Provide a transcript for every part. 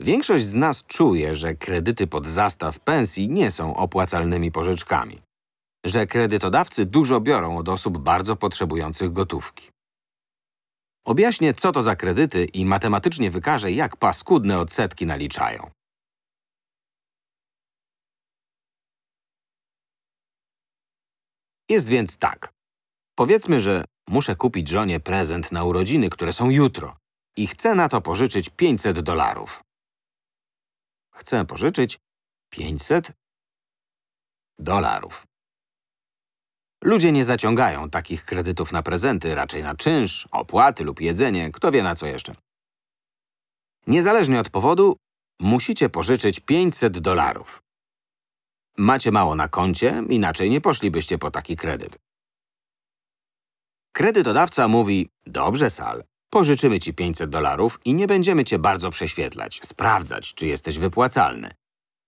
Większość z nas czuje, że kredyty pod zastaw pensji nie są opłacalnymi pożyczkami. Że kredytodawcy dużo biorą od osób bardzo potrzebujących gotówki. Objaśnię, co to za kredyty i matematycznie wykażę, jak paskudne odsetki naliczają. Jest więc tak. Powiedzmy, że muszę kupić żonie prezent na urodziny, które są jutro i chcę na to pożyczyć 500 dolarów. Chcę pożyczyć 500 dolarów. Ludzie nie zaciągają takich kredytów na prezenty, raczej na czynsz, opłaty lub jedzenie, kto wie na co jeszcze. Niezależnie od powodu, musicie pożyczyć 500 dolarów. Macie mało na koncie, inaczej nie poszlibyście po taki kredyt. Kredytodawca mówi, dobrze Sal, pożyczymy ci 500 dolarów i nie będziemy cię bardzo prześwietlać, sprawdzać, czy jesteś wypłacalny.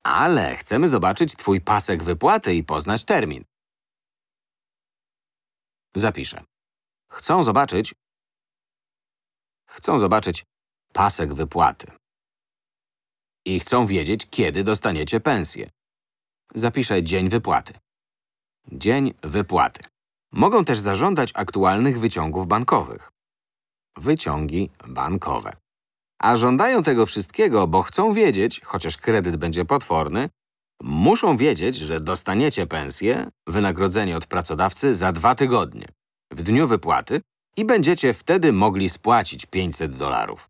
Ale chcemy zobaczyć twój pasek wypłaty i poznać termin. Zapiszę. Chcą zobaczyć… Chcą zobaczyć pasek wypłaty. I chcą wiedzieć, kiedy dostaniecie pensję. Zapiszę dzień wypłaty. Dzień wypłaty. Mogą też zażądać aktualnych wyciągów bankowych. Wyciągi bankowe. A żądają tego wszystkiego, bo chcą wiedzieć, chociaż kredyt będzie potworny, muszą wiedzieć, że dostaniecie pensję, wynagrodzenie od pracodawcy za dwa tygodnie, w dniu wypłaty i będziecie wtedy mogli spłacić 500 dolarów.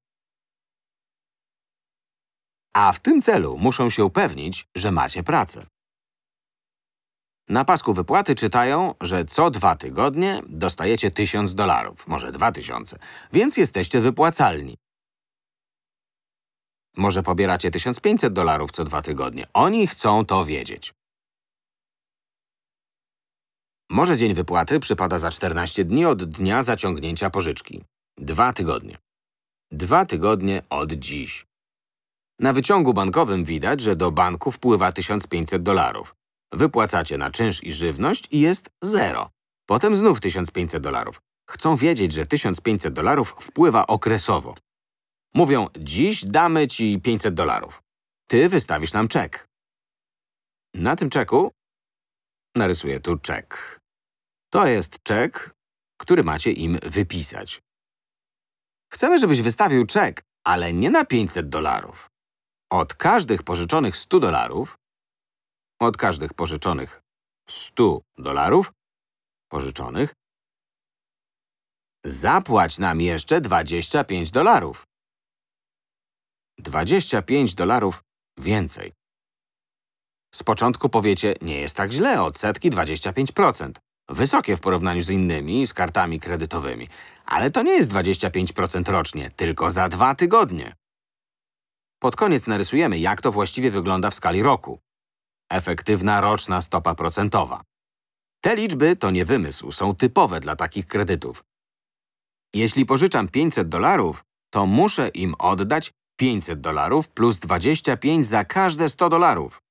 A w tym celu muszą się upewnić, że macie pracę. Na pasku wypłaty czytają, że co dwa tygodnie dostajecie 1000 dolarów, może 2000, więc jesteście wypłacalni. Może pobieracie 1500 dolarów co dwa tygodnie. Oni chcą to wiedzieć. Może dzień wypłaty przypada za 14 dni od dnia zaciągnięcia pożyczki. Dwa tygodnie. Dwa tygodnie od dziś. Na wyciągu bankowym widać, że do banku wpływa 1500 dolarów. Wypłacacie na czynsz i żywność i jest zero. Potem znów 1500 dolarów. Chcą wiedzieć, że 1500 dolarów wpływa okresowo. Mówią, dziś damy ci 500 dolarów. Ty wystawisz nam czek. Na tym czeku narysuję tu czek. To jest czek, który macie im wypisać. Chcemy, żebyś wystawił czek, ale nie na 500 dolarów. Od każdych pożyczonych 100 dolarów od każdych pożyczonych 100 dolarów pożyczonych zapłać nam jeszcze 25 dolarów. 25 dolarów więcej. Z początku powiecie, nie jest tak źle, odsetki 25%. Wysokie w porównaniu z innymi, z kartami kredytowymi. Ale to nie jest 25% rocznie, tylko za dwa tygodnie. Pod koniec narysujemy, jak to właściwie wygląda w skali roku. Efektywna roczna stopa procentowa. Te liczby to nie wymysł, są typowe dla takich kredytów. Jeśli pożyczam 500 dolarów, to muszę im oddać 500 dolarów plus 25 za każde 100 dolarów.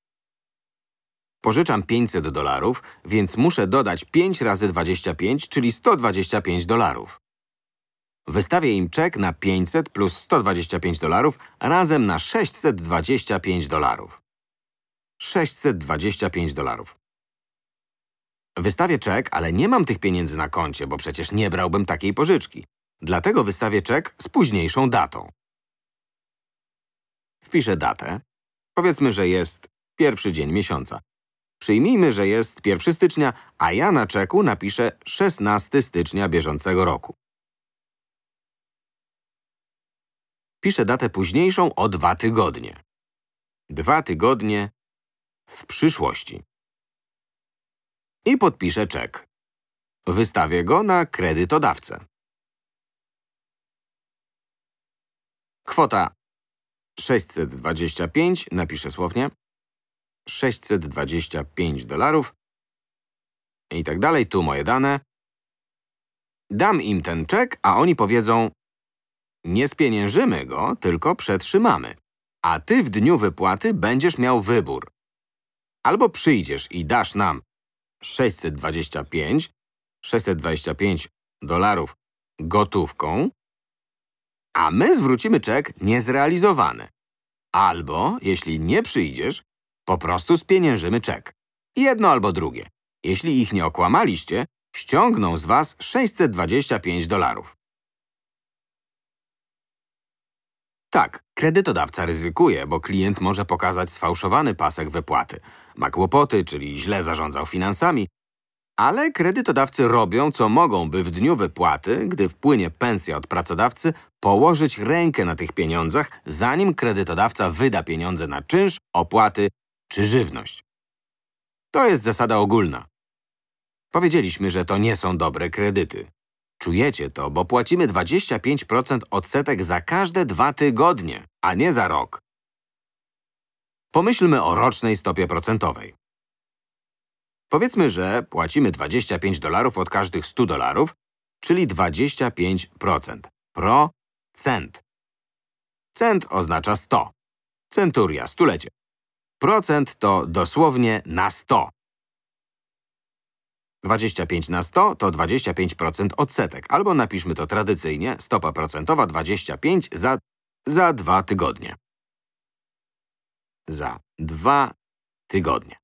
Pożyczam 500 dolarów, więc muszę dodać 5 razy 25, czyli 125 dolarów. Wystawię im czek na 500 plus 125 dolarów razem na 625 dolarów. 625 dolarów. Wystawię czek, ale nie mam tych pieniędzy na koncie, bo przecież nie brałbym takiej pożyczki. Dlatego wystawię czek z późniejszą datą. Wpiszę datę. Powiedzmy, że jest pierwszy dzień miesiąca. Przyjmijmy, że jest 1 stycznia, a ja na czeku napiszę 16 stycznia bieżącego roku. Piszę datę późniejszą o dwa tygodnie. Dwa tygodnie w przyszłości. I podpiszę czek. Wystawię go na kredytodawcę. Kwota 625, napiszę słownie, 625 dolarów i tak dalej, tu moje dane. Dam im ten czek, a oni powiedzą, nie spieniężymy go, tylko przetrzymamy. A ty w dniu wypłaty będziesz miał wybór. Albo przyjdziesz i dasz nam 625, 625 dolarów gotówką, a my zwrócimy czek niezrealizowany. Albo, jeśli nie przyjdziesz, po prostu spieniężymy czek. Jedno albo drugie. Jeśli ich nie okłamaliście, ściągną z was 625 dolarów. Tak, kredytodawca ryzykuje, bo klient może pokazać sfałszowany pasek wypłaty. Ma kłopoty, czyli źle zarządzał finansami, ale kredytodawcy robią, co mogą, by w dniu wypłaty, gdy wpłynie pensja od pracodawcy, położyć rękę na tych pieniądzach, zanim kredytodawca wyda pieniądze na czynsz, opłaty czy żywność. To jest zasada ogólna. Powiedzieliśmy, że to nie są dobre kredyty. Czujecie to, bo płacimy 25% odsetek za każde dwa tygodnie, a nie za rok. Pomyślmy o rocznej stopie procentowej. Powiedzmy, że płacimy 25 dolarów od każdych 100 dolarów, czyli 25%. Procent. Cent oznacza 100. Centuria, stulecie. Procent to dosłownie na 100. 25 na 100 to 25% odsetek, albo napiszmy to tradycyjnie, stopa procentowa 25 za, za dwa tygodnie. Za dwa tygodnie.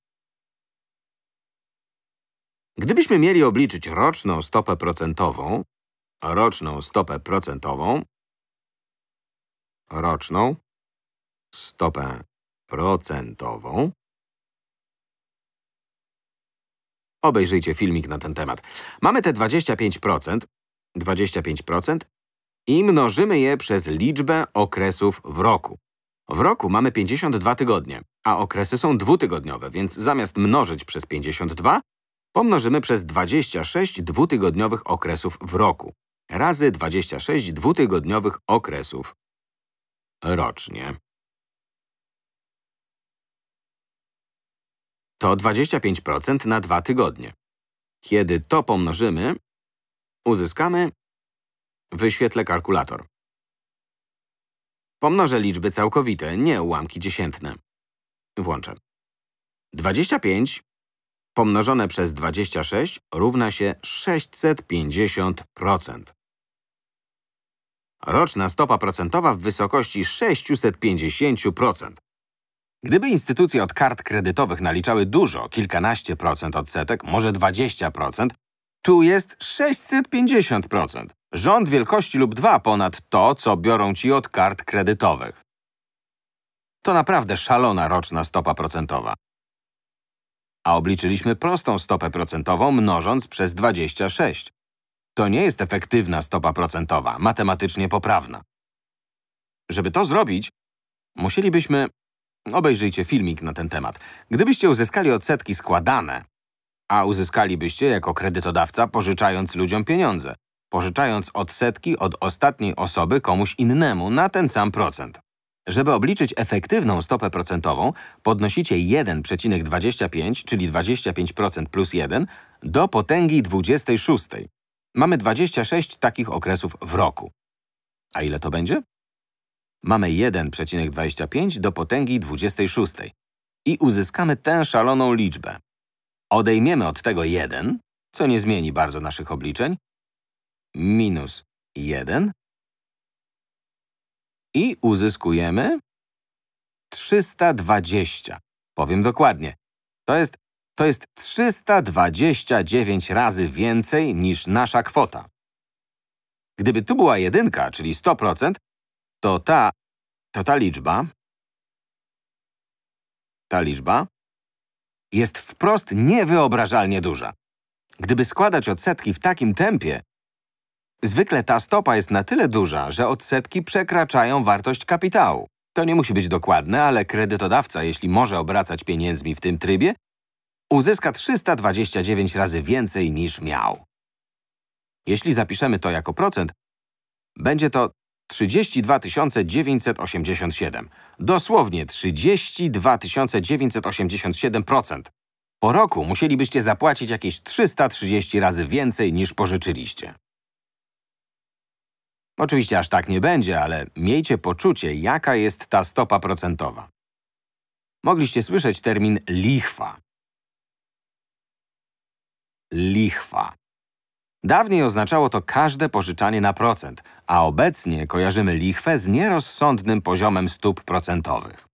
Gdybyśmy mieli obliczyć roczną stopę procentową, roczną stopę procentową, roczną stopę procentową, Obejrzyjcie filmik na ten temat. Mamy te 25%, 25% i mnożymy je przez liczbę okresów w roku. W roku mamy 52 tygodnie, a okresy są dwutygodniowe, więc zamiast mnożyć przez 52, pomnożymy przez 26 dwutygodniowych okresów w roku, razy 26 dwutygodniowych okresów rocznie. To 25% na dwa tygodnie. Kiedy to pomnożymy, uzyskamy… Wyświetlę kalkulator. Pomnożę liczby całkowite, nie ułamki dziesiętne. Włączę. 25 pomnożone przez 26 równa się 650%. Roczna stopa procentowa w wysokości 650%. Gdyby instytucje od kart kredytowych naliczały dużo, kilkanaście procent odsetek, może 20%, tu jest 650%. Rząd wielkości lub dwa ponad to, co biorą ci od kart kredytowych. To naprawdę szalona roczna stopa procentowa. A obliczyliśmy prostą stopę procentową mnożąc przez 26. To nie jest efektywna stopa procentowa, matematycznie poprawna. Żeby to zrobić, musielibyśmy Obejrzyjcie filmik na ten temat. Gdybyście uzyskali odsetki składane, a uzyskalibyście jako kredytodawca pożyczając ludziom pieniądze, pożyczając odsetki od ostatniej osoby komuś innemu na ten sam procent. Żeby obliczyć efektywną stopę procentową, podnosicie 1,25, czyli 25% plus 1, do potęgi 26. Mamy 26 takich okresów w roku. A ile to będzie? Mamy 1,25 do potęgi 26 i uzyskamy tę szaloną liczbę. Odejmiemy od tego 1, co nie zmieni bardzo naszych obliczeń, minus 1 i uzyskujemy 320. Powiem dokładnie. To jest, to jest 329 razy więcej niż nasza kwota. Gdyby tu była jedynka, czyli 100%, to ta, to ta liczba, ta liczba jest wprost niewyobrażalnie duża. Gdyby składać odsetki w takim tempie, zwykle ta stopa jest na tyle duża, że odsetki przekraczają wartość kapitału. To nie musi być dokładne, ale kredytodawca, jeśli może obracać pieniędzmi w tym trybie, uzyska 329 razy więcej niż miał. Jeśli zapiszemy to jako procent, będzie to 32 987. Dosłownie 32 987%. Po roku musielibyście zapłacić jakieś 330 razy więcej niż pożyczyliście. Oczywiście aż tak nie będzie, ale miejcie poczucie, jaka jest ta stopa procentowa. Mogliście słyszeć termin lichwa. Lichwa. Dawniej oznaczało to każde pożyczanie na procent, a obecnie kojarzymy lichwę z nierozsądnym poziomem stóp procentowych.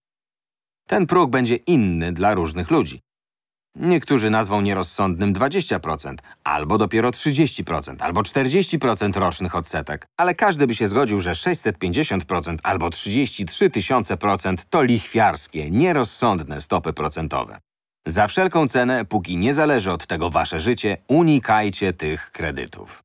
Ten próg będzie inny dla różnych ludzi. Niektórzy nazwą nierozsądnym 20%, albo dopiero 30%, albo 40% rocznych odsetek, ale każdy by się zgodził, że 650% albo 33 tysiące procent to lichwiarskie, nierozsądne stopy procentowe. Za wszelką cenę, póki nie zależy od tego wasze życie, unikajcie tych kredytów.